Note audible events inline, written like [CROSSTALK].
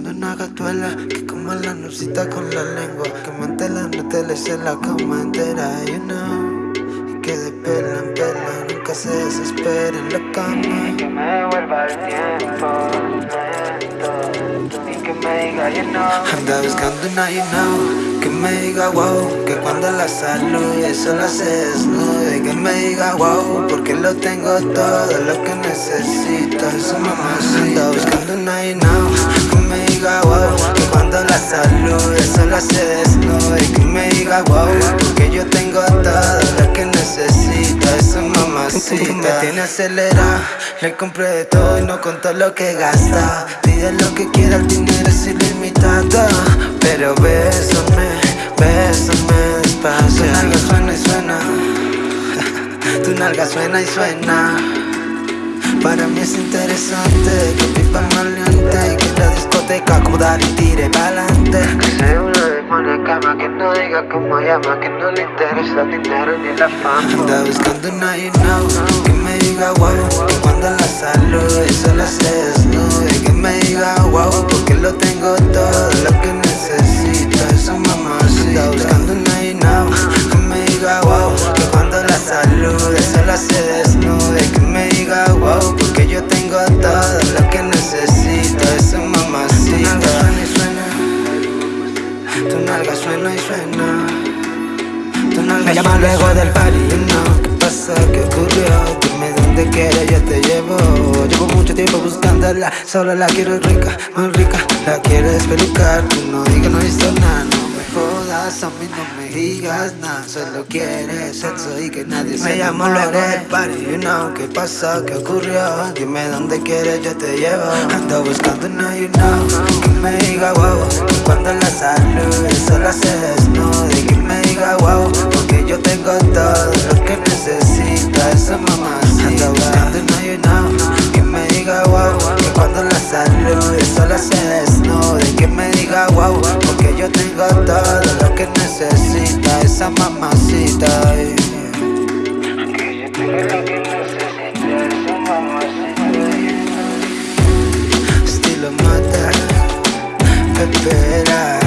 buscando una gatuela que coma la nucita con la lengua. Que mantela, no te le se la cama entera, you know. Que de pela en pela nunca se desespera en la cama. Que me devuelva el tiempo me diga you know. Anda buscando una you know Que me diga wow Que cuando la salude solo se desnude Que me diga wow Porque lo tengo todo lo que necesito Es mamacita Anda buscando una you know Que me diga wow Que cuando la salude solo se desnude Que me diga wow Porque yo tengo todo lo que necesito Es mamacita Me tiene acelerado Le compré de todo y no contó lo que gasta Pide lo que quiera, el dinero es ilimitado Pero bésame, bésame despacio. Tu nalga suena y suena. [LAUGHS] Tu nalga suena y suena. Para mí es interesante Que pipa maleante Y que la discoteca como dar y tire pa'lante. Que sea una demonia cama Que no diga cómo llama Que no le interesa el dinero ni la fama. Anda buscando una you know Que me diga wow Que cuando la salude solo se desnude Que me diga wow Porque lo tengo todo lo que necesito. Esa mamacita buscando una you know Que me diga wow Que cuando la salude solo se desnude. Que me diga wow Porque yo tengo todo lo que necesito. Esa mamacita suena y suena. Tu nalga suena y suena. Tu nalga Me llama luego del party, you know. ¿Qué pasa? ¿Qué tiempo buscándola. Solo la quiero rica, muy rica. La quiero despelucar. Tú no digas, no he visto nada. No me jodas, a mí no me digas nada. Solo quieres sexo y que nadie se Me llamo enamore. luego del party, you know. ¿Qué pasa? ¿Qué ocurrió? Dime dónde quieres, yo te llevo. Ando buscando una, you know. Que me diga wow Que cuando la salude solo se desnude gata de la que necesita esa mamacita. Eh. Estilo mata, pepera.